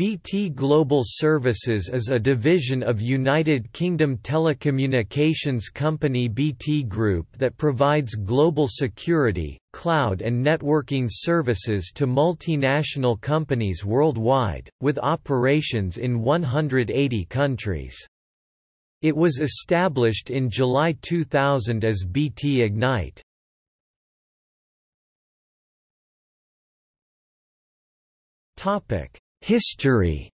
BT Global Services is a division of United Kingdom telecommunications company BT Group that provides global security, cloud and networking services to multinational companies worldwide, with operations in 180 countries. It was established in July 2000 as BT Ignite. Topic History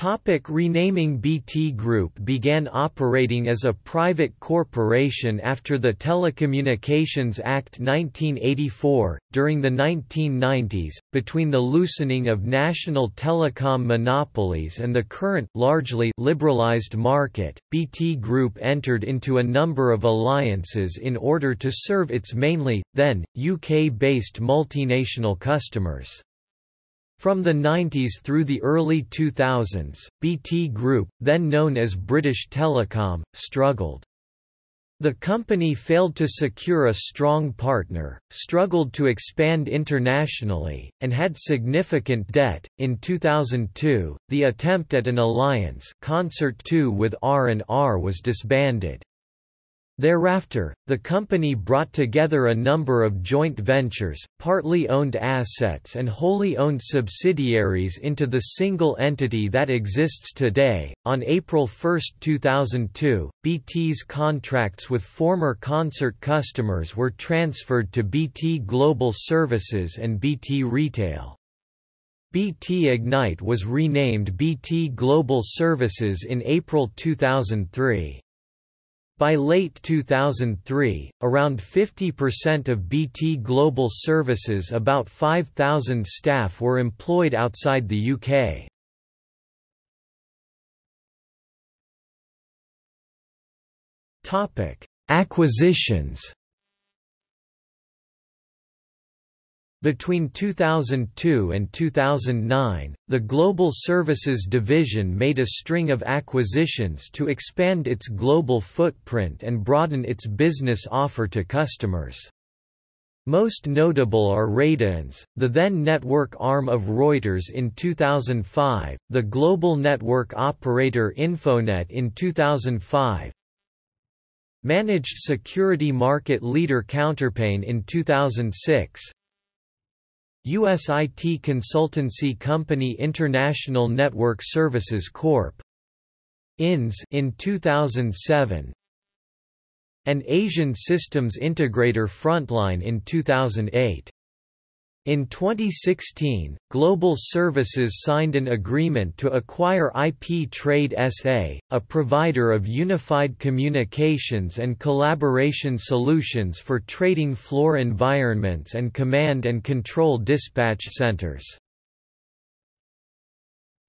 Topic renaming BT Group began operating as a private corporation after the Telecommunications Act 1984. During the 1990s, between the loosening of national telecom monopolies and the current largely liberalized market, BT Group entered into a number of alliances in order to serve its mainly, then, UK-based multinational customers. From the 90s through the early 2000s, BT Group, then known as British Telecom, struggled. The company failed to secure a strong partner, struggled to expand internationally, and had significant debt. In 2002, the attempt at an alliance, Concert 2 with R&R was disbanded. Thereafter, the company brought together a number of joint ventures, partly owned assets and wholly owned subsidiaries into the single entity that exists today. On April 1, 2002, BT's contracts with former concert customers were transferred to BT Global Services and BT Retail. BT Ignite was renamed BT Global Services in April 2003. By late 2003, around 50% of BT Global Services about 5,000 staff were employed outside the UK. Acquisitions Between 2002 and 2009, the Global Services Division made a string of acquisitions to expand its global footprint and broaden its business offer to customers. Most notable are Radianz, the then network arm of Reuters in 2005, the global network operator Infonet in 2005, Managed security market leader Counterpane in 2006, U.S. IT consultancy company International Network Services Corp. INS in 2007 and Asian systems integrator Frontline in 2008. In 2016, Global Services signed an agreement to acquire IP Trade SA, a provider of unified communications and collaboration solutions for trading floor environments and command and control dispatch centers.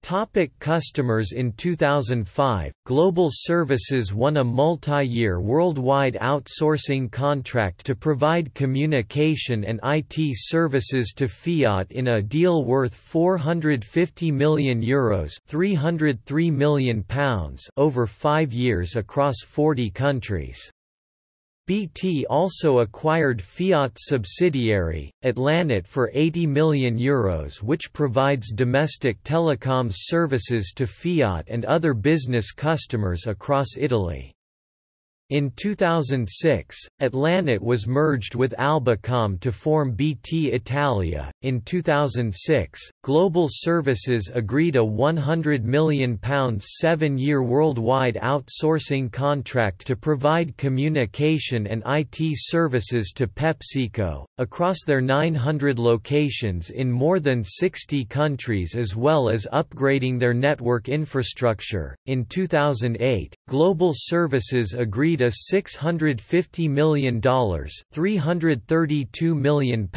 Topic customers In 2005, Global Services won a multi-year worldwide outsourcing contract to provide communication and IT services to Fiat in a deal worth €450 million, Euros £303 million over five years across 40 countries. BT also acquired Fiat subsidiary, Atlanet for €80 million Euros which provides domestic telecoms services to Fiat and other business customers across Italy. In 2006, Atlanet was merged with Albacom to form BT Italia. In 2006, Global Services agreed a £100 million seven year worldwide outsourcing contract to provide communication and IT services to PepsiCo, across their 900 locations in more than 60 countries, as well as upgrading their network infrastructure. In 2008, Global Services agreed a $650 million £332 million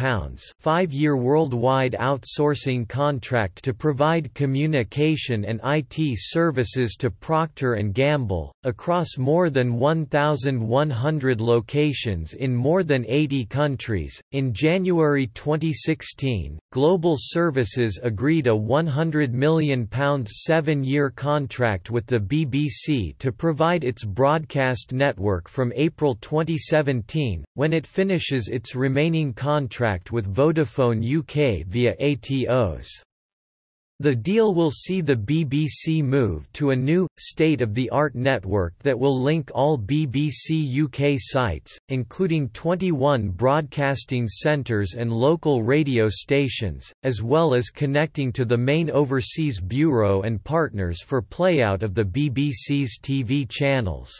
five-year worldwide outsourcing contract to provide communication and IT services to Procter & Gamble, across more than 1,100 locations in more than 80 countries. In January 2016, Global Services agreed a £100 million seven-year contract with the BBC to provide its broadcast network from April 2017, when it finishes its remaining contract with Vodafone UK via Atos. The deal will see the BBC move to a new, state-of-the-art network that will link all BBC UK sites, including 21 broadcasting centres and local radio stations, as well as connecting to the main overseas bureau and partners for playout of the BBC's TV channels.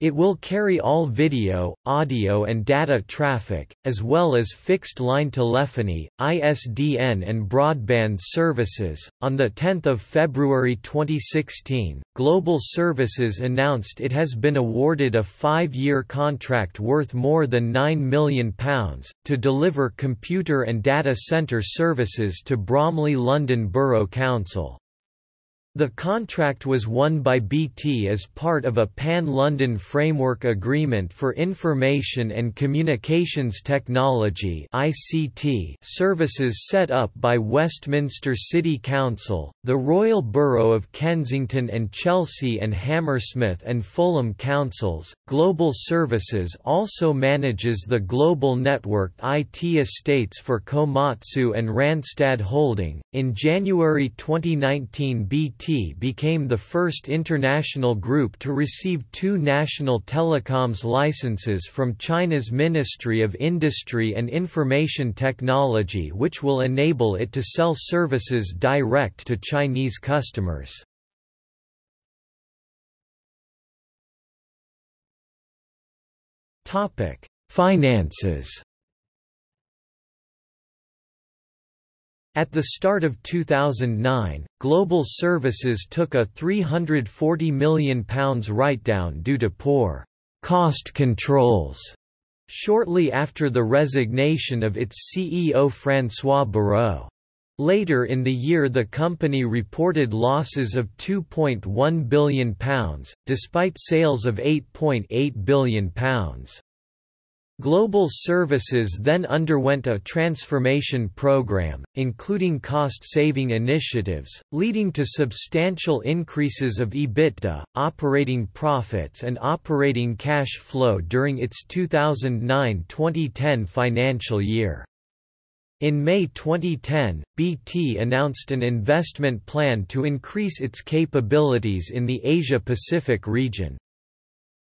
It will carry all video, audio and data traffic, as well as fixed-line telephony, ISDN and broadband services. On 10 February 2016, Global Services announced it has been awarded a five-year contract worth more than £9 million, to deliver computer and data centre services to Bromley London Borough Council. The contract was won by BT as part of a Pan-London Framework Agreement for Information and Communications Technology (ICT) services set up by Westminster City Council, the Royal Borough of Kensington and Chelsea and Hammersmith and Fulham Councils. Global Services also manages the global network IT estates for Komatsu and Randstad Holding. In January 2019, BT became the first international group to receive two national telecoms licenses from China's Ministry of Industry and Information Technology which will enable it to sell services direct to Chinese customers. Finances At the start of 2009, Global Services took a £340 million write-down due to poor cost controls shortly after the resignation of its CEO François Barrault. Later in the year the company reported losses of £2.1 billion, despite sales of £8.8 .8 billion. Global Services then underwent a transformation program, including cost-saving initiatives, leading to substantial increases of EBITDA, operating profits and operating cash flow during its 2009-2010 financial year. In May 2010, BT announced an investment plan to increase its capabilities in the Asia-Pacific region,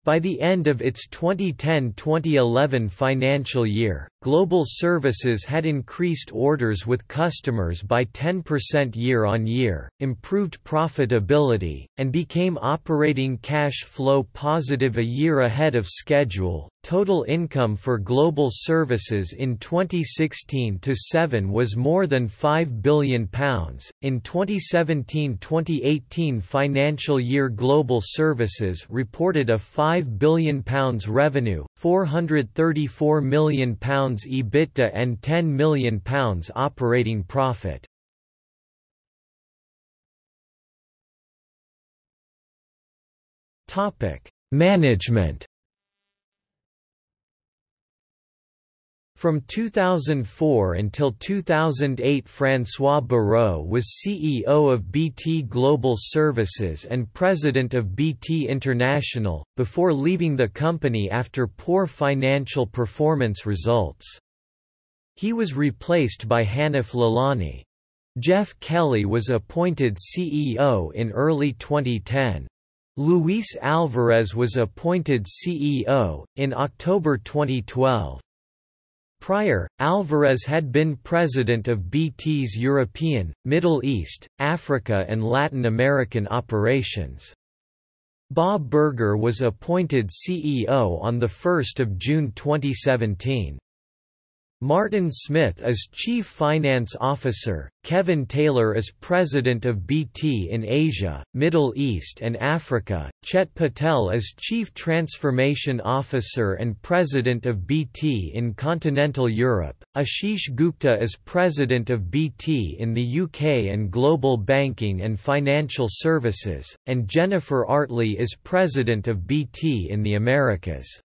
by the end of its 2010-2011 financial year, Global Services had increased orders with customers by 10% year-on-year, improved profitability, and became operating cash flow positive a year ahead of schedule. Total income for Global Services in 2016-7 was more than £5 billion. In 2017-2018 financial year Global Services reported a £5 billion revenue, £434 million EBITDA and £10 million operating profit. Management From 2004 until 2008 François Barrault was CEO of BT Global Services and President of BT International, before leaving the company after poor financial performance results. He was replaced by Hanif Lalani. Jeff Kelly was appointed CEO in early 2010. Luis Alvarez was appointed CEO, in October 2012. Prior, Alvarez had been president of BT's European, Middle East, Africa and Latin American operations. Bob Burger was appointed CEO on 1 June 2017. Martin Smith as Chief Finance Officer, Kevin Taylor as President of BT in Asia, Middle East and Africa, Chet Patel as Chief Transformation Officer and President of BT in Continental Europe, Ashish Gupta as President of BT in the UK and Global Banking and Financial Services, and Jennifer Artley as President of BT in the Americas.